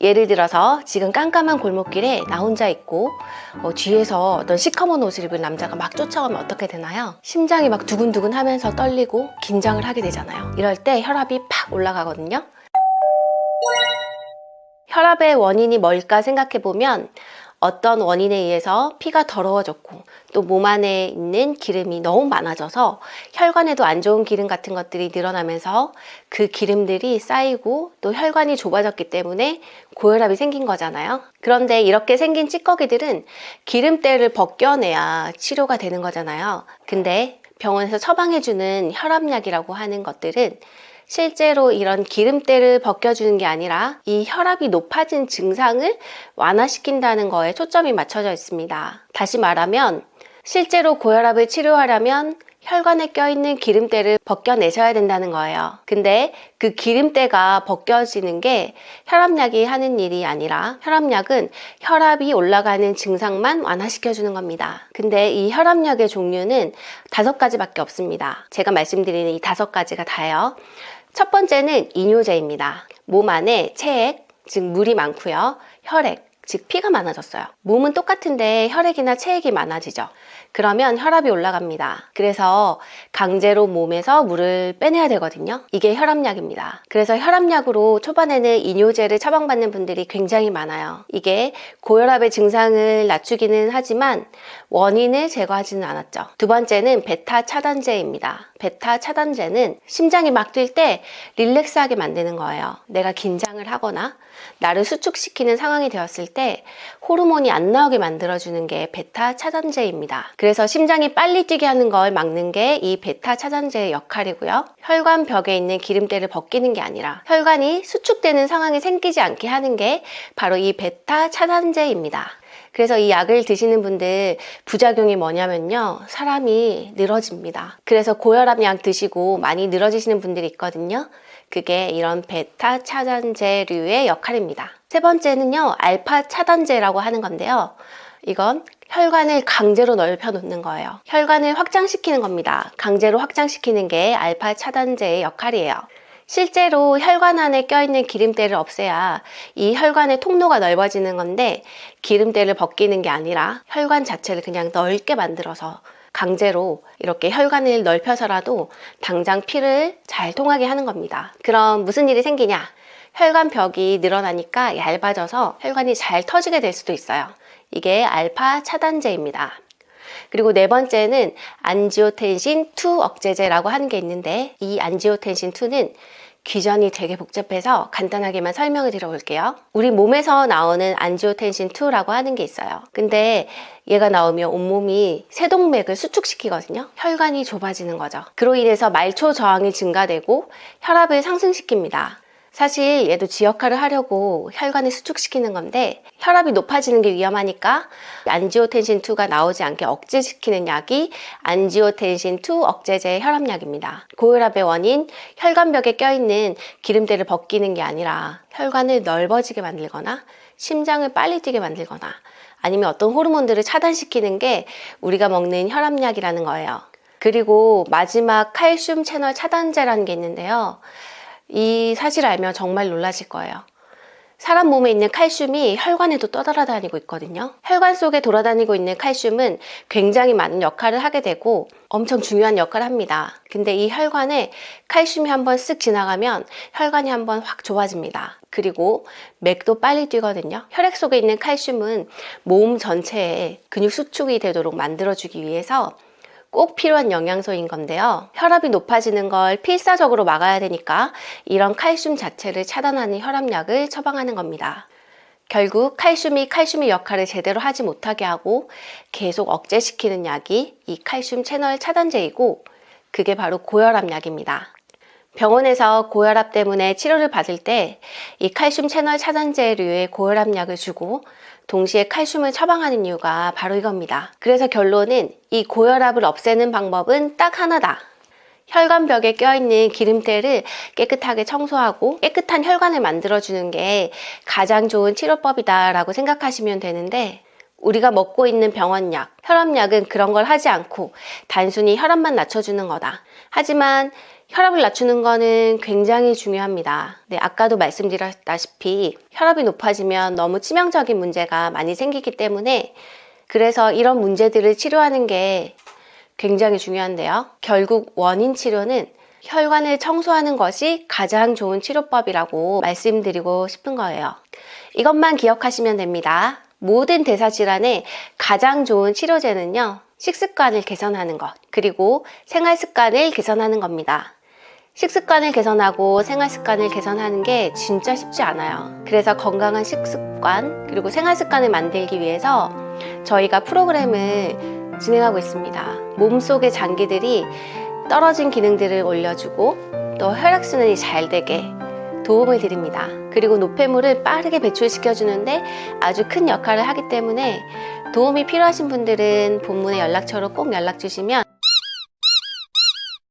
예를 들어서 지금 깜깜한 골목길에 나 혼자 있고 어, 뒤에서 어떤 시커먼 옷을 입은 남자가 막 쫓아오면 어떻게 되나요? 심장이 막 두근두근 하면서 떨리고 긴장을 하게 되잖아요. 이럴 때 혈압이 팍 올라가거든요. 혈압의 원인이 뭘까 생각해보면 어떤 원인에 의해서 피가 더러워졌고 또 몸 안에 있는 기름이 너무 많아져서 혈관에도 안 좋은 기름 같은 것들이 늘어나면서 그 기름들이 쌓이고 또 혈관이 좁아졌기 때문에 고혈압이 생긴 거잖아요. 그런데 이렇게 생긴 찌꺼기들은 기름때를 벗겨내야 치료가 되는 거잖아요. 근데 병원에서 처방해주는 혈압약이라고 하는 것들은 실제로 이런 기름때를 벗겨주는 게 아니라 이 혈압이 높아진 증상을 완화시킨다는 거에 초점이 맞춰져 있습니다. 다시 말하면 실제로 고혈압을 치료하려면 혈관에 껴있는 기름때를 벗겨내셔야 된다는 거예요. 근데 그 기름때가 벗겨지는 게 혈압약이 하는 일이 아니라 혈압약은 혈압이 올라가는 증상만 완화시켜주는 겁니다. 근데 이 혈압약의 종류는 다섯 가지밖에 없습니다. 제가 말씀드리는 이 다섯 가지가 다예요. 첫 번째는 이뇨제입니다. 몸 안에 체액, 즉 물이 많고요. 혈액, 즉 피가 많아졌어요. 몸은 똑같은데 혈액이나 체액이 많아지죠. 그러면 혈압이 올라갑니다. 그래서 강제로 몸에서 물을 빼내야 되거든요. 이게 혈압약입니다. 그래서 혈압약으로 초반에는 이뇨제를 처방받는 분들이 굉장히 많아요. 이게 고혈압의 증상을 낮추기는 하지만 원인을 제거하지는 않았죠. 두 번째는 베타 차단제입니다. 베타 차단제는 심장이 막 뛸 때 릴렉스하게 만드는 거예요. 내가 긴장을 하거나 나를 수축시키는 상황이 되었을 때 호르몬이 안 나오게 만들어주는 게 베타 차단제입니다. 그래서 심장이 빨리 뛰게 하는 걸 막는 게 이 베타 차단제의 역할이고요. 혈관 벽에 있는 기름때를 벗기는 게 아니라 혈관이 수축되는 상황이 생기지 않게 하는 게 바로 이 베타 차단제입니다. 그래서 이 약을 드시는 분들 부작용이 뭐냐면요. 사람이 늘어집니다. 그래서 고혈압 약 드시고 많이 늘어지시는 분들이 있거든요. 그게 이런 베타 차단제류의 역할입니다. 세 번째는요. 알파 차단제라고 하는 건데요. 이건 혈관을 강제로 넓혀 놓는 거예요. 혈관을 확장시키는 겁니다. 강제로 확장시키는 게 알파 차단제의 역할이에요. 실제로 혈관 안에 껴있는 기름때를 없애야 이 혈관의 통로가 넓어지는 건데 기름때를 벗기는 게 아니라 혈관 자체를 그냥 넓게 만들어서 강제로 이렇게 혈관을 넓혀서라도 당장 피를 잘 통하게 하는 겁니다. 그럼 무슨 일이 생기냐? 혈관 벽이 늘어나니까 얇아져서 혈관이 잘 터지게 될 수도 있어요. 이게 알파 차단제입니다. 그리고 네 번째는 안지오텐신 2 억제제라고 하는 게 있는데 이 안지오텐신 2는 귀전이 되게 복잡해서 간단하게만 설명을 드려볼게요. 우리 몸에서 나오는 안지오텐신 2라고 하는 게 있어요. 근데 얘가 나오면 온몸이 세동맥을 수축시키거든요. 혈관이 좁아지는 거죠. 그로 인해서 말초 저항이 증가되고 혈압을 상승시킵니다. 사실 얘도 지 역할을 하려고 혈관을 수축시키는 건데 혈압이 높아지는 게 위험하니까 안지오텐신2가 나오지 않게 억제시키는 약이 안지오텐신2 억제제 혈압약입니다. 고혈압의 원인 혈관벽에 껴있는 기름때를 벗기는 게 아니라 혈관을 넓어지게 만들거나 심장을 빨리 뛰게 만들거나 아니면 어떤 호르몬들을 차단시키는 게 우리가 먹는 혈압약이라는 거예요. 그리고 마지막 칼슘 채널 차단제라는 게 있는데요. 이 사실을 알면 정말 놀라실 거예요. 사람 몸에 있는 칼슘이 혈관에도 떠돌아다니고 있거든요. 혈관 속에 돌아다니고 있는 칼슘은 굉장히 많은 역할을 하게 되고 엄청 중요한 역할을 합니다. 근데 이 혈관에 칼슘이 한번 쓱 지나가면 혈관이 한번 확 좁아집니다. 그리고 맥도 빨리 뛰거든요. 혈액 속에 있는 칼슘은 몸 전체에 근육 수축이 되도록 만들어주기 위해서 꼭 필요한 영양소인 건데요. 혈압이 높아지는 걸 필사적으로 막아야 되니까 이런 칼슘 자체를 차단하는 혈압약을 처방하는 겁니다. 결국 칼슘이 칼슘의 역할을 제대로 하지 못하게 하고 계속 억제시키는 약이 이 칼슘 채널 차단제이고 그게 바로 고혈압 약입니다. 병원에서 고혈압 때문에 치료를 받을 때 이 칼슘 채널 차단제류의 고혈압 약을 주고 동시에 칼슘을 처방하는 이유가 바로 이겁니다. 그래서 결론은 이 고혈압을 없애는 방법은 딱 하나다. 혈관벽에 껴있는 기름때를 깨끗하게 청소하고 깨끗한 혈관을 만들어주는 게 가장 좋은 치료법이다 라고 생각하시면 되는데 우리가 먹고 있는 병원약, 혈압약은 그런 걸 하지 않고 단순히 혈압만 낮춰주는 거다. 하지만 혈압을 낮추는 거는 굉장히 중요합니다. 네, 아까도 말씀드렸다시피 혈압이 높아지면 너무 치명적인 문제가 많이 생기기 때문에 그래서 이런 문제들을 치료하는 게 굉장히 중요한데요. 결국 원인 치료는 혈관을 청소하는 것이 가장 좋은 치료법이라고 말씀드리고 싶은 거예요. 이것만 기억하시면 됩니다. 모든 대사질환의 가장 좋은 치료제는요, 식습관을 개선하는 것, 그리고 생활 습관을 개선하는 겁니다. 식습관을 개선하고 생활 습관을 개선하는 게 진짜 쉽지 않아요. 그래서 건강한 식습관, 그리고 생활 습관을 만들기 위해서 저희가 프로그램을 진행하고 있습니다. 몸속의 장기들이 떨어진 기능들을 올려주고 또 혈액순환이 잘 되게 도움을 드립니다. 그리고 노폐물을 빠르게 배출시켜 주는데 아주 큰 역할을 하기 때문에 도움이 필요하신 분들은 본문의 연락처로 꼭 연락 주시면